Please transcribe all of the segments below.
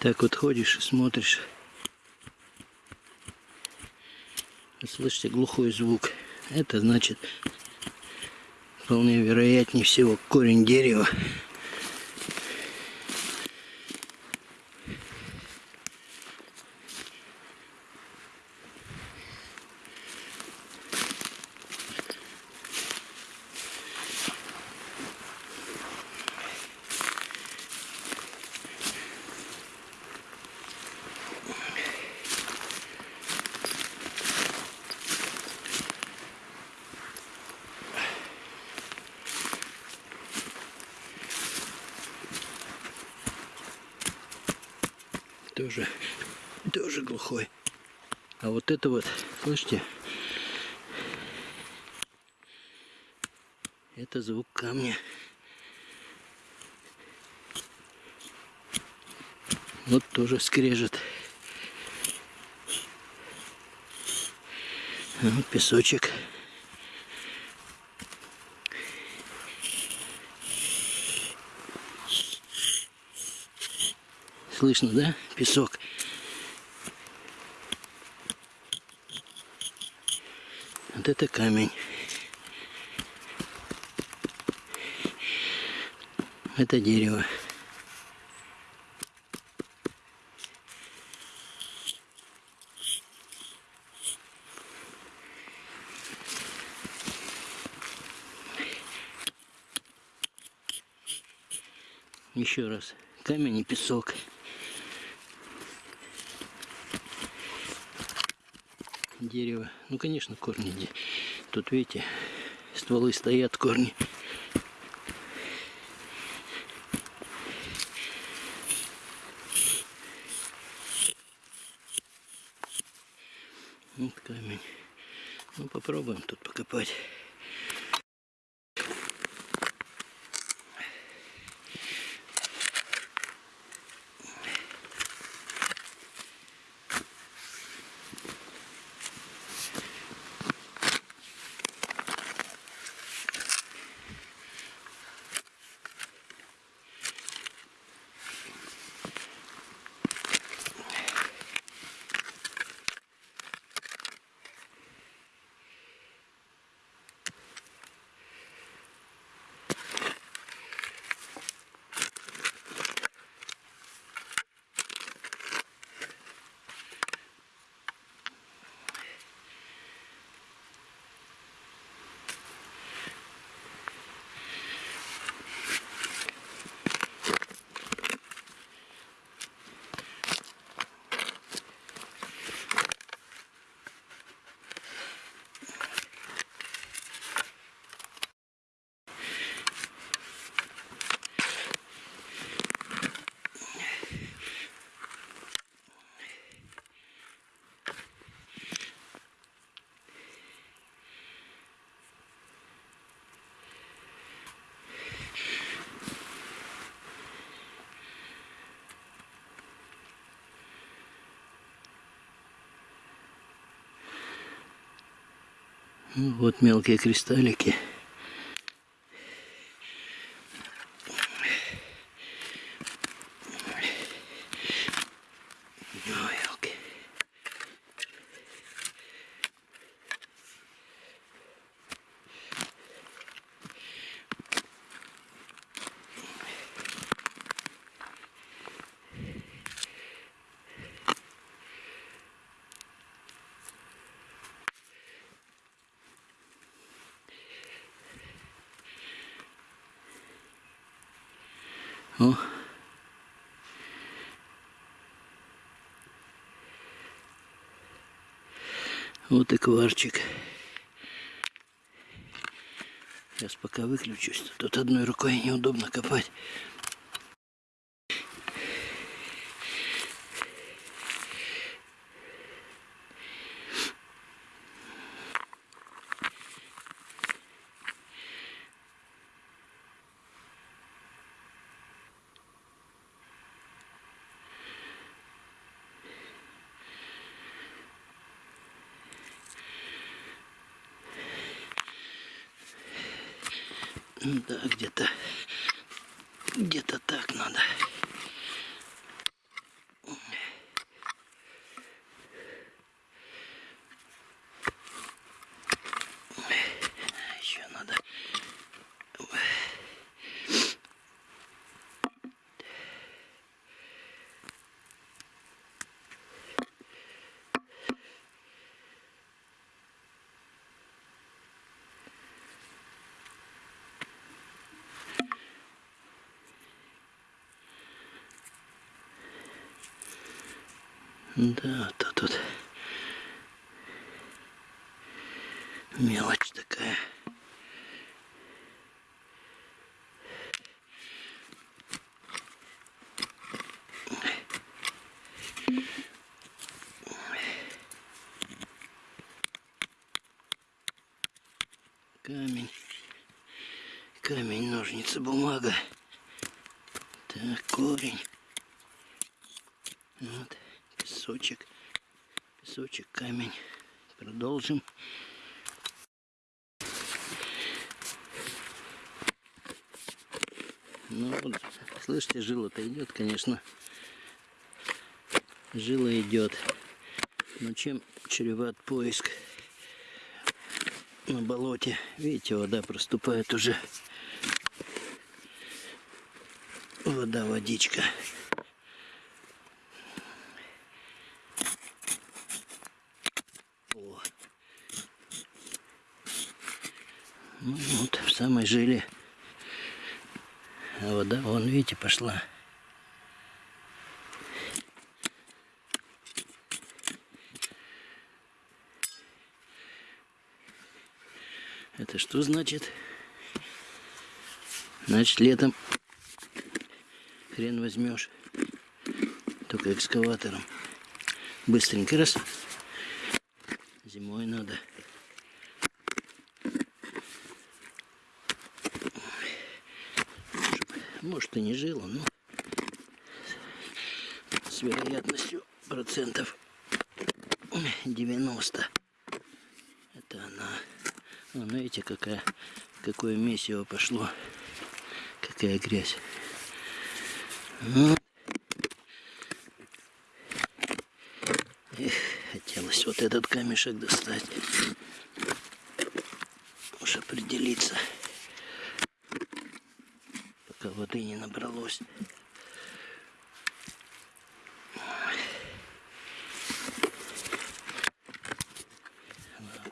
Так вот ходишь и смотришь. Вы Слышите глухой звук. Это значит, вполне вероятнее всего, корень дерева. Тоже, тоже глухой. А вот это вот, слышите? Это звук камня. Вот тоже скрежет. Вот песочек. Слышно, да? Песок. Вот это камень. Это дерево. Еще раз. Камень и песок. Дерево. Ну, конечно, корни. Тут, видите, стволы стоят, корни. Вот камень. Ну, попробуем тут покопать. Вот мелкие кристаллики. Ой, елки. О. Вот и кварчик. Сейчас пока выключусь. Тут одной рукой неудобно копать. Да, где-то так надо. Да, то тут мелочь такая. Камень. Камень, ножницы, бумага. Так, корень. Вот, песочек. Песочек, камень. Продолжим. Ну вот, слышите, жила-то идет, конечно. Жила идет. Но чем чреват поиск на болоте? Видите, вода проступает уже. Вода, водичка. О. Ну вот, в самой жиле. А вода, вон, видите, пошла. Это что значит? Значит, летом хрен возьмешь. Только экскаватором. Быстренько раз. Зимой надо. Может и не жило, но с вероятностью процентов 90. Это она. Вон, видите, какая, какое месиво пошло. Какая грязь. Ну. Эх, хотелось вот этот камешек достать. Уж определиться. Воды не набралось.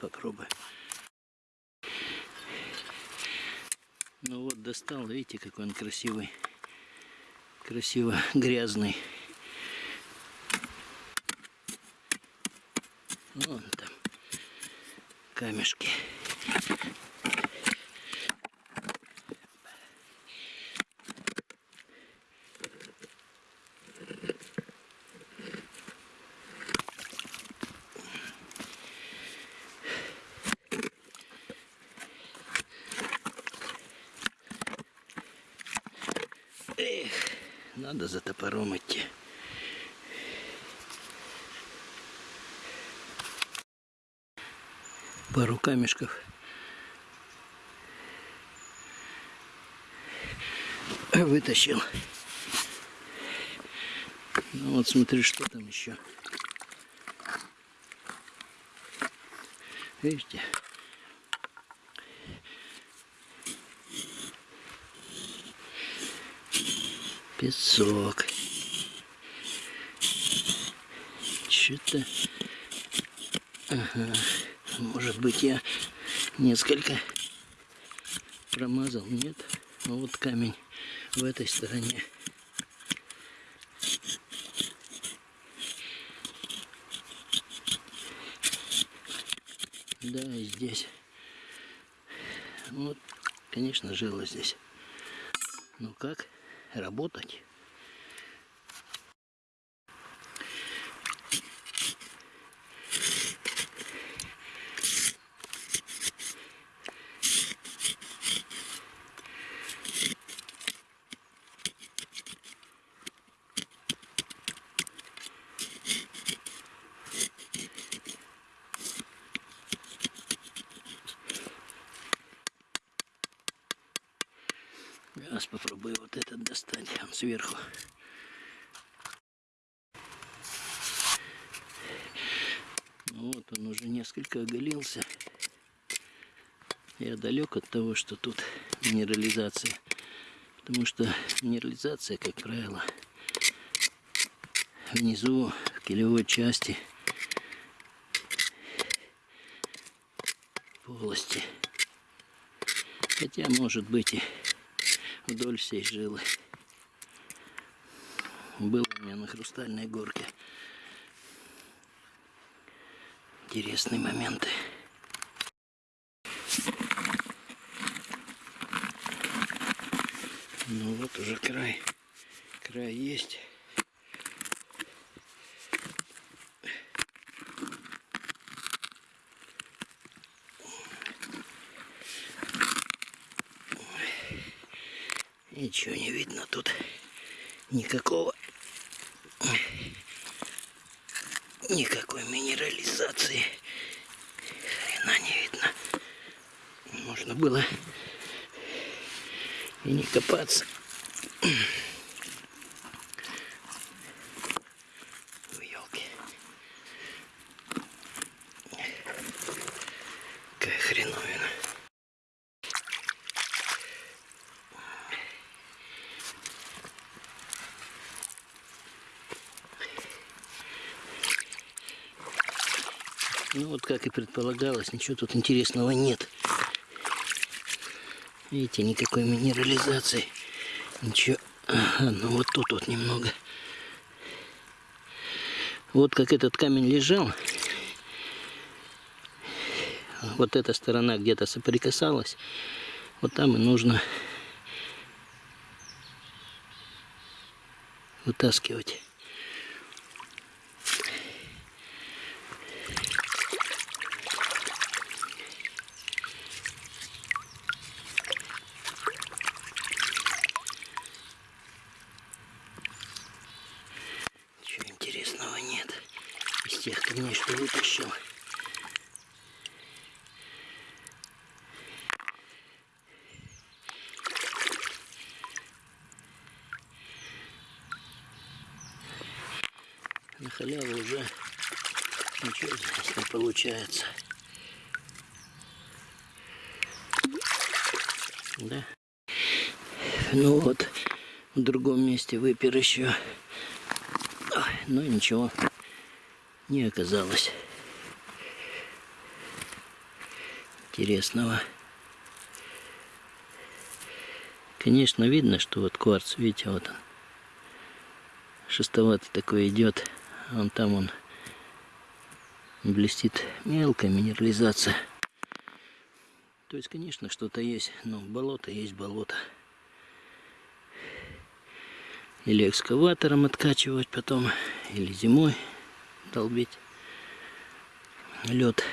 Попробуй. Ну вот достал, видите, какой он красивый. Красиво грязный. Вон там камешки. Эх, надо за топором идти. Пару камешков. Вытащил. Ну вот смотри, что там еще. Видите? Песок. Что-то... Ага. Может быть я несколько промазал. Нет. Ну вот камень в этой стороне. Да, и здесь. Вот, конечно, жило здесь. Ну как? Работать. Сейчас попробую вот этот достать, он сверху. Ну вот он уже несколько оголился. Я далек от того, что тут минерализация. Потому что минерализация, как правило, внизу, в килевой части полости. Хотя, может быть, и вдоль всей жилы. Был у меня на хрустальной горке интересные моменты. Ну вот уже край. Край есть. Ничего не видно тут. Никакого никакой минерализации. Хрена не видно. Можно было и не копаться. Ну вот как и предполагалось, ничего тут интересного нет. Видите, никакой минерализации. Ничего. Ага, ну вот тут вот немного. Вот как этот камень лежал. Вот эта сторона где-то соприкасалась. Вот там и нужно вытаскивать. Ничего интересного нет из тех камней, что вытащил. На халяву уже ничего здесь не получается. Да. Ну вот, в другом месте выпер еще. Ой, Но ничего не оказалось интересного. Конечно, видно, что вот кварц, видите, вот он. Шестоватый такой идет. Он там он блестит мелкая минерализация. То есть, конечно, что-то есть, но болото есть болото. Или экскаватором откачивать потом, или зимой долбить лед.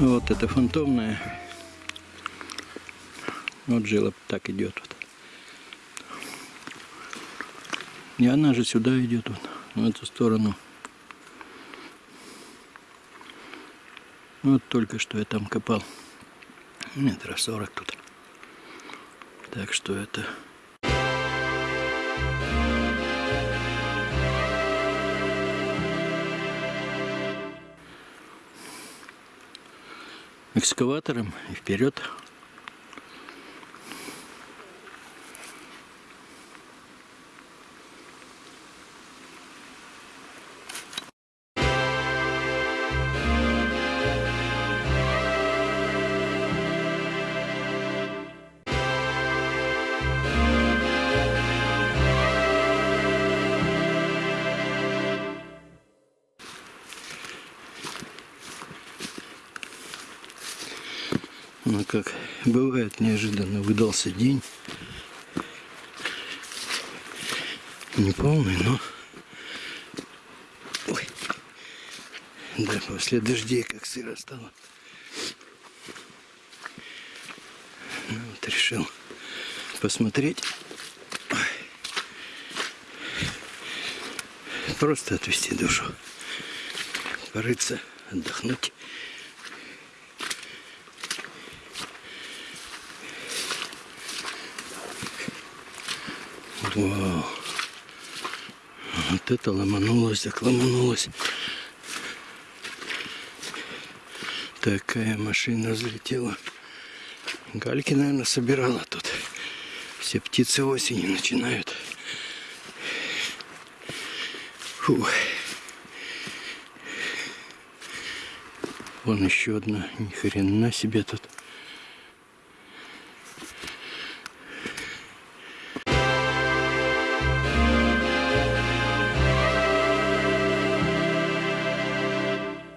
Вот это фантомная. Вот жила так идет. Вот. И она же сюда идет, вот, в эту сторону. Вот только что я там копал. Метра сорок тут. Так что это экскаватором и вперед. Ну как бывает, неожиданно выдался день. Не полный, но... Ой. Да, после дождей как сыро стало. Ну, вот решил посмотреть. Просто отвести душу. Порыться, отдохнуть. Вау. Вот это ломанулось, так ломанулось. Такая машина взлетела. Гальки, наверное, собирала тут. Все птицы осени начинают. Фу. Вон еще одна. Ни хрена себе тут.